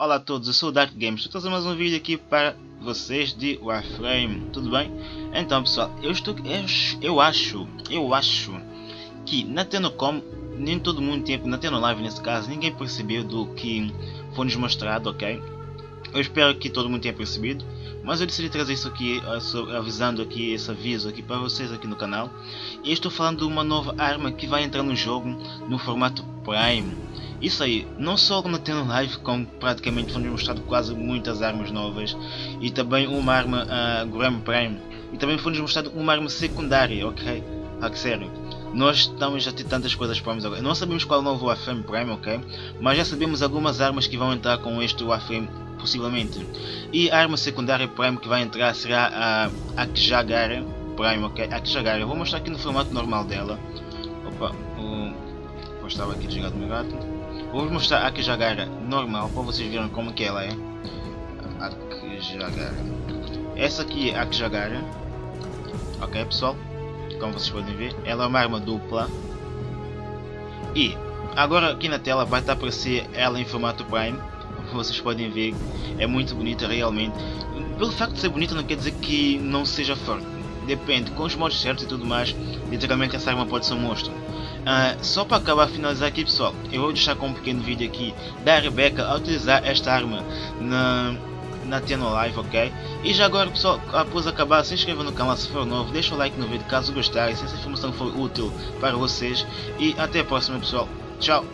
Olá a todos, eu sou o Dark Games, estou a trazer mais um vídeo aqui para vocês de Warframe, tudo bem? Então pessoal, eu estou, eu, eu acho, eu acho que na Tenocom, nem todo mundo tem, na Live nesse caso, ninguém percebeu do que foi nos mostrado, ok? Eu espero que todo mundo tenha percebido, mas eu decidi trazer isso aqui, avisando aqui esse aviso aqui para vocês aqui no canal. E estou falando de uma nova arma que vai entrar no jogo no formato Prime. Isso aí, não só no Tendo Live, como praticamente foi mostrado quase muitas armas novas e também uma arma uh, Graham Prime e também foi-nos mostrado uma arma secundária, ok? Ah, que sério. Nós estamos a ter tantas coisas Primes agora. Não sabemos qual é o novo Warframe Prime, ok? Mas já sabemos algumas armas que vão entrar com este Warframe possivelmente. E a arma secundária Prime que vai entrar será a Akjagara Prime, ok? Akjagara, vou mostrar aqui no formato normal dela. Opa, o... estava aqui desligado meu gato. Vou mostrar a Akjagara normal para vocês verem como que ela é. Akjagara. Essa aqui é a Akjagara. Ok pessoal? Como vocês podem ver, ela é uma arma dupla. E agora aqui na tela vai estar a aparecer ela em formato Prime vocês podem ver, é muito bonita realmente. Pelo facto de ser bonita não quer dizer que não seja forte. Depende, com os modos certos e tudo mais, literalmente essa arma pode ser um monstro. Uh, só para acabar finalizar aqui pessoal, eu vou deixar com um pequeno vídeo aqui da Rebecca a utilizar esta arma na, na Teno Live, ok? E já agora pessoal, após acabar, se inscreva no canal se for novo, deixa o like no vídeo caso gostarem, se essa informação for útil para vocês. E até a próxima pessoal, tchau!